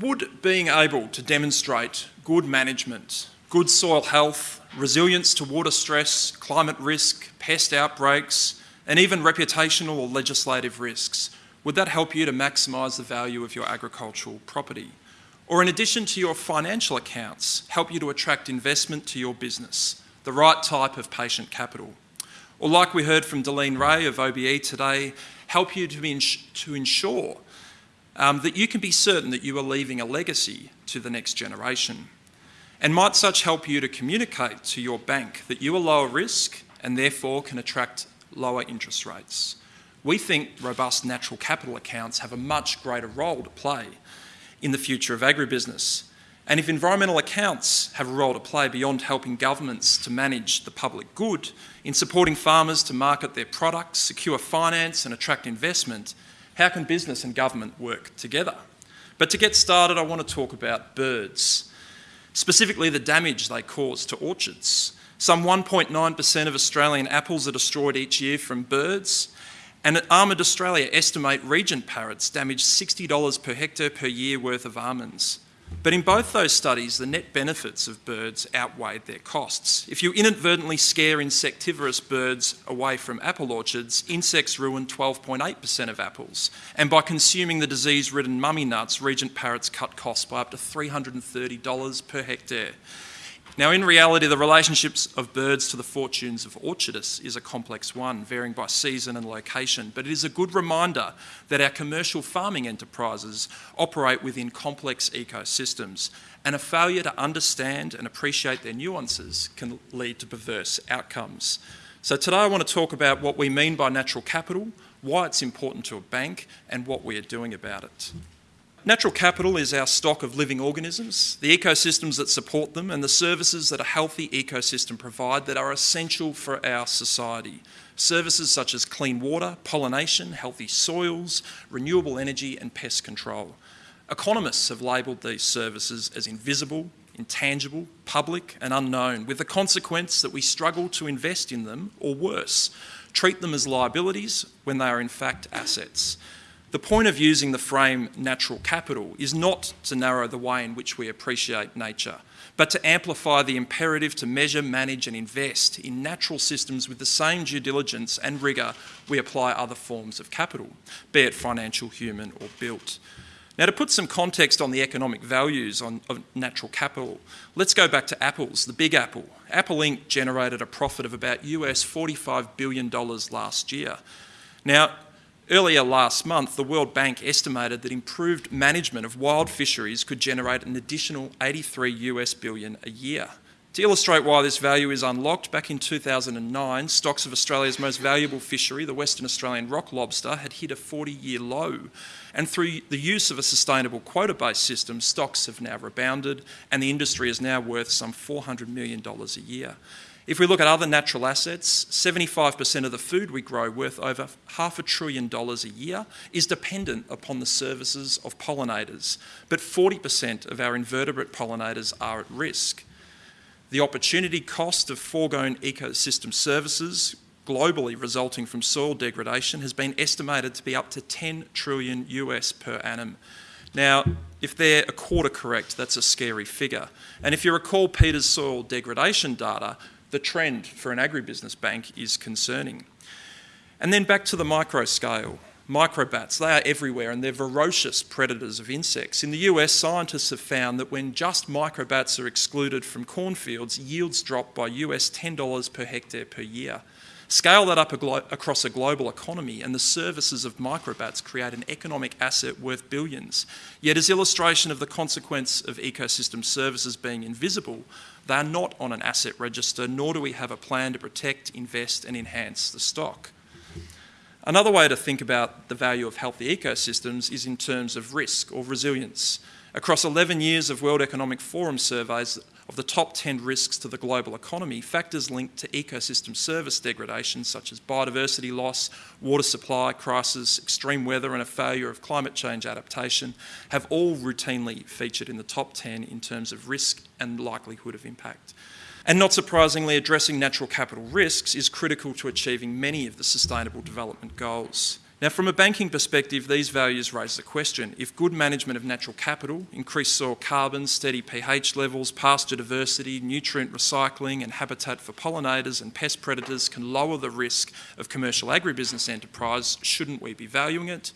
Would being able to demonstrate good management, good soil health, resilience to water stress, climate risk, pest outbreaks, and even reputational or legislative risks, would that help you to maximise the value of your agricultural property? Or in addition to your financial accounts, help you to attract investment to your business, the right type of patient capital? Or like we heard from Deline Ray of OBE today, help you to, ins to ensure um, that you can be certain that you are leaving a legacy to the next generation? And might such help you to communicate to your bank that you are lower risk and therefore can attract lower interest rates? We think robust natural capital accounts have a much greater role to play in the future of agribusiness. And if environmental accounts have a role to play beyond helping governments to manage the public good, in supporting farmers to market their products, secure finance and attract investment, how can business and government work together? But to get started, I want to talk about birds, specifically the damage they cause to orchards. Some 1.9% of Australian apples are destroyed each year from birds, and at Almond Australia estimate regent parrots damage $60 per hectare per year worth of almonds. But in both those studies, the net benefits of birds outweighed their costs. If you inadvertently scare insectivorous birds away from apple orchards, insects ruin 12.8% of apples. And by consuming the disease-ridden mummy nuts, regent parrots cut costs by up to $330 per hectare. Now, in reality, the relationships of birds to the fortunes of orchardists is a complex one, varying by season and location, but it is a good reminder that our commercial farming enterprises operate within complex ecosystems, and a failure to understand and appreciate their nuances can lead to perverse outcomes. So today I want to talk about what we mean by natural capital, why it's important to a bank, and what we are doing about it. Natural capital is our stock of living organisms, the ecosystems that support them, and the services that a healthy ecosystem provide that are essential for our society. Services such as clean water, pollination, healthy soils, renewable energy, and pest control. Economists have labelled these services as invisible, intangible, public, and unknown, with the consequence that we struggle to invest in them, or worse, treat them as liabilities when they are in fact assets. The point of using the frame natural capital is not to narrow the way in which we appreciate nature, but to amplify the imperative to measure, manage and invest in natural systems with the same due diligence and rigour we apply other forms of capital, be it financial, human or built. Now to put some context on the economic values on, of natural capital, let's go back to apples, the big apple. Apple Inc. generated a profit of about US $45 billion last year. Now, Earlier last month, the World Bank estimated that improved management of wild fisheries could generate an additional 83 US billion a year. To illustrate why this value is unlocked, back in 2009, stocks of Australia's most valuable fishery, the Western Australian rock lobster, had hit a 40-year low. And through the use of a sustainable quota-based system, stocks have now rebounded and the industry is now worth some $400 million a year. If we look at other natural assets, 75% of the food we grow, worth over half a trillion dollars a year, is dependent upon the services of pollinators. But 40% of our invertebrate pollinators are at risk. The opportunity cost of foregone ecosystem services globally resulting from soil degradation has been estimated to be up to 10 trillion US per annum. Now, if they're a quarter correct, that's a scary figure. And if you recall Peter's soil degradation data, the trend for an agribusiness bank is concerning. And then back to the micro scale. Microbats, they are everywhere and they're ferocious predators of insects. In the US, scientists have found that when just microbats are excluded from cornfields, yields drop by US $10 per hectare per year. Scale that up across a global economy and the services of microbats create an economic asset worth billions. Yet as illustration of the consequence of ecosystem services being invisible, they are not on an asset register, nor do we have a plan to protect, invest and enhance the stock. Another way to think about the value of healthy ecosystems is in terms of risk or resilience. Across 11 years of World Economic Forum surveys, of the top 10 risks to the global economy, factors linked to ecosystem service degradation such as biodiversity loss, water supply crisis, extreme weather and a failure of climate change adaptation have all routinely featured in the top 10 in terms of risk and likelihood of impact. And not surprisingly, addressing natural capital risks is critical to achieving many of the sustainable development goals. Now, from a banking perspective, these values raise the question if good management of natural capital, increased soil carbon, steady pH levels, pasture diversity, nutrient recycling, and habitat for pollinators and pest predators can lower the risk of commercial agribusiness enterprise, shouldn't we be valuing it?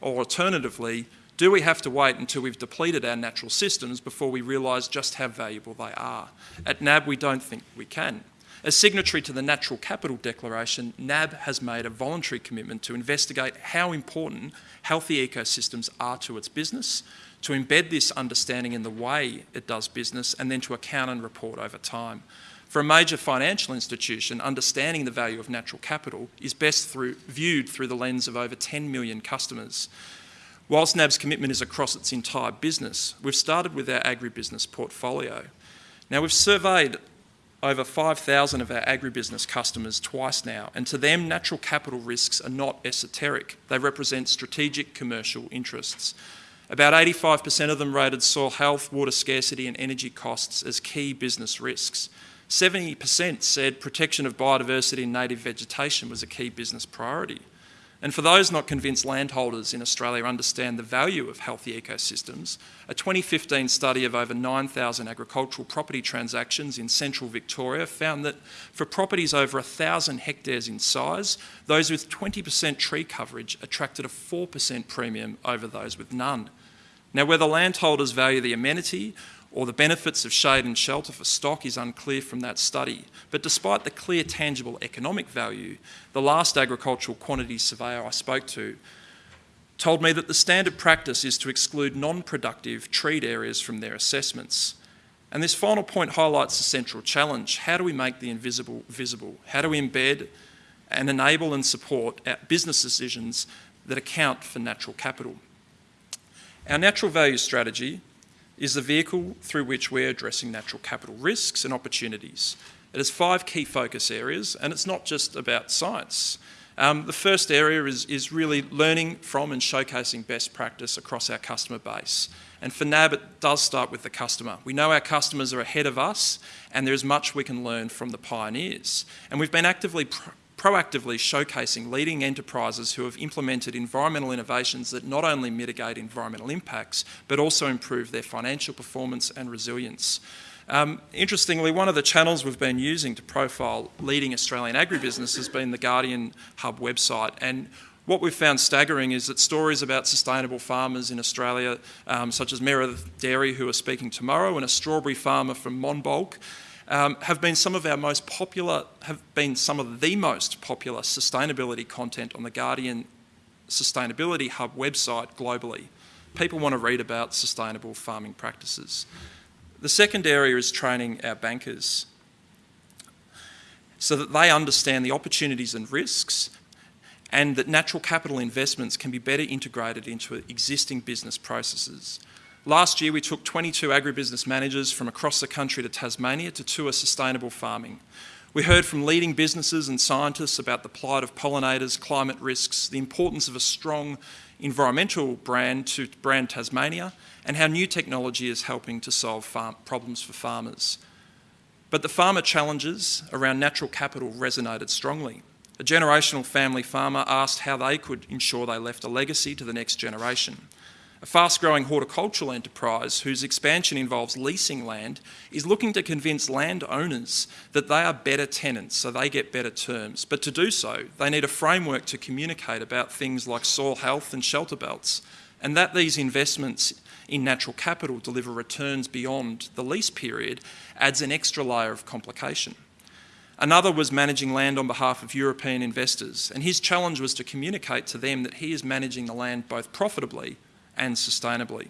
Or alternatively, do we have to wait until we've depleted our natural systems before we realise just how valuable they are? At NAB, we don't think we can. As signatory to the Natural Capital Declaration, NAB has made a voluntary commitment to investigate how important healthy ecosystems are to its business, to embed this understanding in the way it does business, and then to account and report over time. For a major financial institution, understanding the value of natural capital is best through, viewed through the lens of over 10 million customers. Whilst NAB's commitment is across its entire business, we've started with our agribusiness portfolio. Now, we've surveyed over 5,000 of our agribusiness customers twice now, and to them, natural capital risks are not esoteric. They represent strategic commercial interests. About 85% of them rated soil health, water scarcity, and energy costs as key business risks. 70% said protection of biodiversity and native vegetation was a key business priority. And for those not convinced landholders in Australia understand the value of healthy ecosystems, a 2015 study of over 9,000 agricultural property transactions in central Victoria found that for properties over 1,000 hectares in size, those with 20% tree coverage attracted a 4% premium over those with none. Now, whether landholders value the amenity or the benefits of shade and shelter for stock is unclear from that study. But despite the clear tangible economic value, the last agricultural quantity surveyor I spoke to told me that the standard practice is to exclude non-productive treed areas from their assessments. And this final point highlights the central challenge. How do we make the invisible visible? How do we embed and enable and support uh, business decisions that account for natural capital? Our natural value strategy is the vehicle through which we're addressing natural capital risks and opportunities. It has five key focus areas, and it's not just about science. Um, the first area is, is really learning from and showcasing best practice across our customer base. And for NAB, it does start with the customer. We know our customers are ahead of us, and there is much we can learn from the pioneers. And we've been actively proactively showcasing leading enterprises who have implemented environmental innovations that not only mitigate environmental impacts, but also improve their financial performance and resilience. Um, interestingly, one of the channels we've been using to profile leading Australian agribusiness has been the Guardian Hub website. And what we've found staggering is that stories about sustainable farmers in Australia, um, such as Meredith Dairy, who are speaking tomorrow, and a strawberry farmer from Monbulk, um, have been some of our most popular, have been some of the most popular sustainability content on the Guardian Sustainability Hub website globally. People want to read about sustainable farming practices. The second area is training our bankers so that they understand the opportunities and risks and that natural capital investments can be better integrated into existing business processes. Last year, we took 22 agribusiness managers from across the country to Tasmania to tour sustainable farming. We heard from leading businesses and scientists about the plight of pollinators, climate risks, the importance of a strong environmental brand to brand Tasmania, and how new technology is helping to solve farm problems for farmers. But the farmer challenges around natural capital resonated strongly. A generational family farmer asked how they could ensure they left a legacy to the next generation. A fast growing horticultural enterprise whose expansion involves leasing land is looking to convince landowners that they are better tenants so they get better terms. But to do so, they need a framework to communicate about things like soil health and shelter belts, and that these investments in natural capital deliver returns beyond the lease period adds an extra layer of complication. Another was managing land on behalf of European investors, and his challenge was to communicate to them that he is managing the land both profitably and sustainably.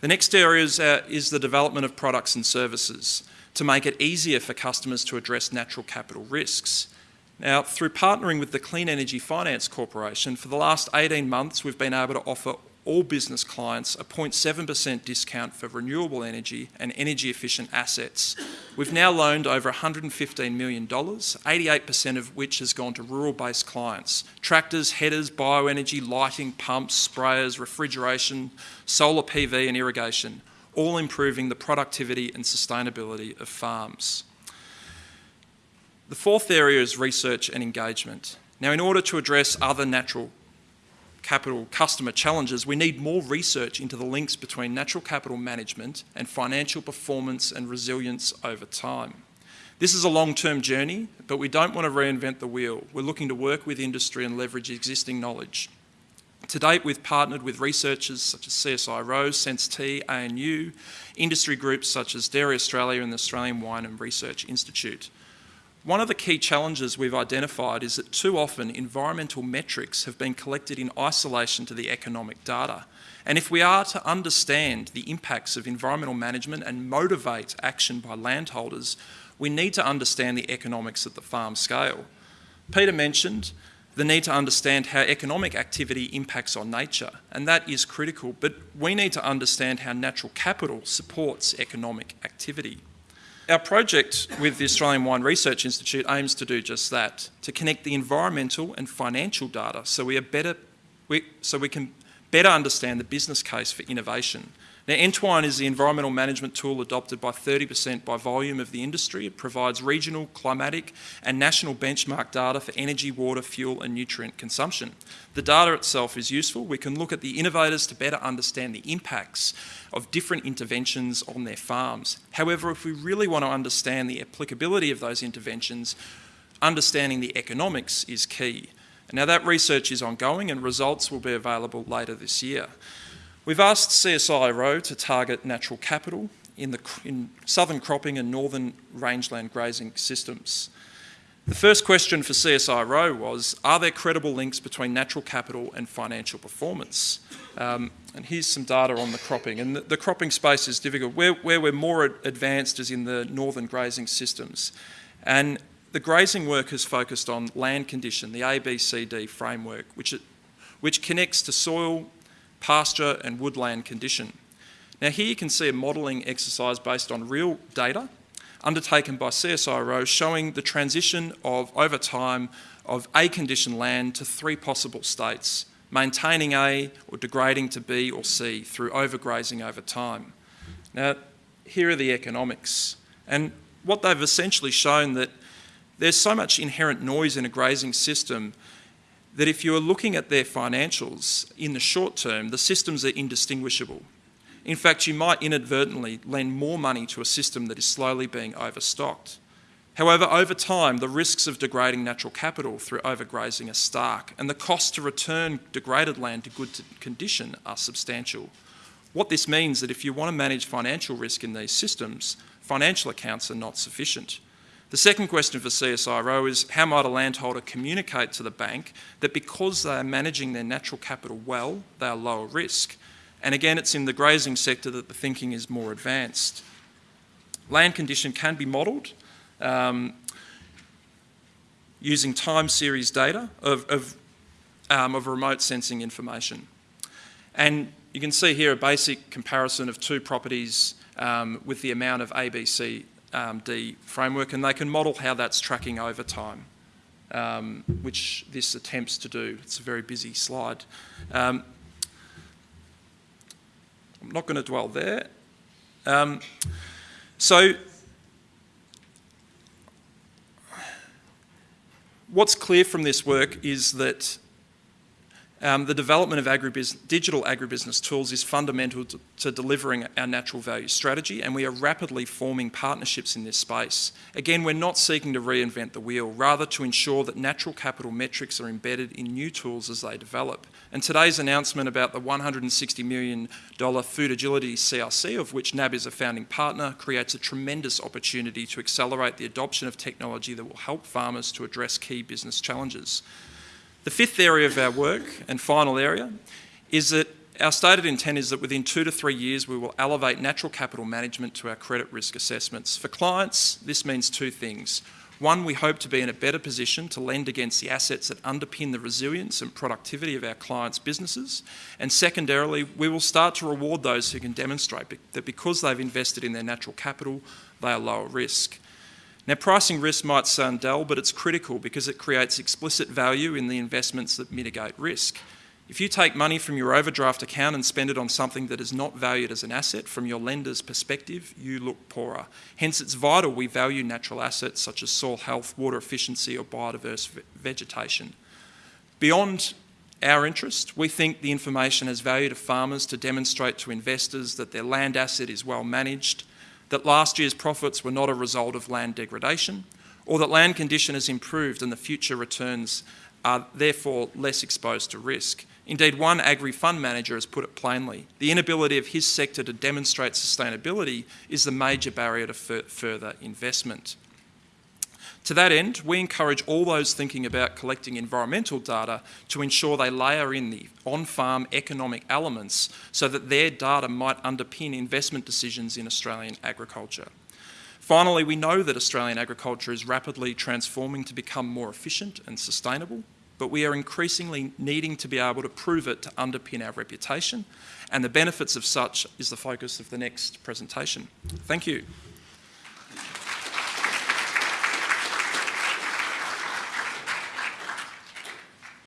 The next area is, uh, is the development of products and services to make it easier for customers to address natural capital risks. Now, through partnering with the Clean Energy Finance Corporation, for the last 18 months, we've been able to offer all business clients a 0.7% discount for renewable energy and energy efficient assets. We've now loaned over $115 million, 88% of which has gone to rural based clients. Tractors, headers, bioenergy, lighting, pumps, sprayers, refrigeration, solar PV, and irrigation, all improving the productivity and sustainability of farms. The fourth area is research and engagement. Now, in order to address other natural capital customer challenges, we need more research into the links between natural capital management and financial performance and resilience over time. This is a long-term journey, but we don't want to reinvent the wheel. We're looking to work with industry and leverage existing knowledge. To date, we've partnered with researchers such as CSIRO, Sense-T, ANU, industry groups such as Dairy Australia and the Australian Wine and Research Institute. One of the key challenges we've identified is that too often environmental metrics have been collected in isolation to the economic data. And if we are to understand the impacts of environmental management and motivate action by landholders, we need to understand the economics at the farm scale. Peter mentioned the need to understand how economic activity impacts on nature, and that is critical, but we need to understand how natural capital supports economic activity. Our project with the Australian Wine Research Institute aims to do just that, to connect the environmental and financial data so we, are better, we, so we can better understand the business case for innovation now, Entwine is the environmental management tool adopted by 30% by volume of the industry. It provides regional, climatic and national benchmark data for energy, water, fuel and nutrient consumption. The data itself is useful. We can look at the innovators to better understand the impacts of different interventions on their farms. However, if we really want to understand the applicability of those interventions, understanding the economics is key. Now that research is ongoing and results will be available later this year. We've asked CSIRO to target natural capital in, the, in southern cropping and northern rangeland grazing systems. The first question for CSIRO was, are there credible links between natural capital and financial performance? Um, and here's some data on the cropping. And the, the cropping space is difficult. Where, where, we're more advanced is in the northern grazing systems. And the grazing work has focused on land condition, the ABCD framework, which, it, which connects to soil, pasture and woodland condition. Now here you can see a modelling exercise based on real data undertaken by CSIRO showing the transition of, over time, of A condition land to three possible states, maintaining A or degrading to B or C through overgrazing over time. Now, here are the economics. And what they've essentially shown that there's so much inherent noise in a grazing system that if you're looking at their financials in the short term, the systems are indistinguishable. In fact, you might inadvertently lend more money to a system that is slowly being overstocked. However, over time, the risks of degrading natural capital through overgrazing are stark, and the cost to return degraded land to good condition are substantial. What this means is that if you want to manage financial risk in these systems, financial accounts are not sufficient. The second question for CSIRO is how might a landholder communicate to the bank that because they are managing their natural capital well, they are lower risk? And again, it's in the grazing sector that the thinking is more advanced. Land condition can be modelled um, using time series data of, of, um, of remote sensing information. And you can see here a basic comparison of two properties um, with the amount of ABC um, D framework and they can model how that's tracking over time, um, which this attempts to do. It's a very busy slide. Um, I'm not going to dwell there. Um, so what's clear from this work is that um, the development of agribusiness, digital agribusiness tools is fundamental to, to, delivering our natural value strategy and we are rapidly forming partnerships in this space. Again, we're not seeking to reinvent the wheel, rather to ensure that natural capital metrics are embedded in new tools as they develop. And today's announcement about the $160 million Food Agility CRC, of which NAB is a founding partner, creates a tremendous opportunity to accelerate the adoption of technology that will help farmers to address key business challenges. The fifth area of our work and final area is that our stated intent is that within two to three years we will elevate natural capital management to our credit risk assessments. For clients, this means two things. One, we hope to be in a better position to lend against the assets that underpin the resilience and productivity of our clients' businesses. And secondarily, we will start to reward those who can demonstrate that because they've invested in their natural capital, they are lower risk. Now, pricing risk might sound dull, but it's critical because it creates explicit value in the investments that mitigate risk. If you take money from your overdraft account and spend it on something that is not valued as an asset from your lender's perspective, you look poorer. Hence, it's vital we value natural assets such as soil health, water efficiency or biodiverse vegetation. Beyond our interest, we think the information has value to farmers to demonstrate to investors that their land asset is well managed, that last year's profits were not a result of land degradation, or that land condition has improved and the future returns are therefore less exposed to risk. Indeed, one agri-fund manager has put it plainly, the inability of his sector to demonstrate sustainability is the major barrier to further investment. To that end, we encourage all those thinking about collecting environmental data to ensure they layer in the on-farm economic elements so that their data might underpin investment decisions in Australian agriculture. Finally, we know that Australian agriculture is rapidly transforming to become more efficient and sustainable, but we are increasingly needing to be able to prove it to underpin our reputation, and the benefits of such is the focus of the next presentation. Thank you.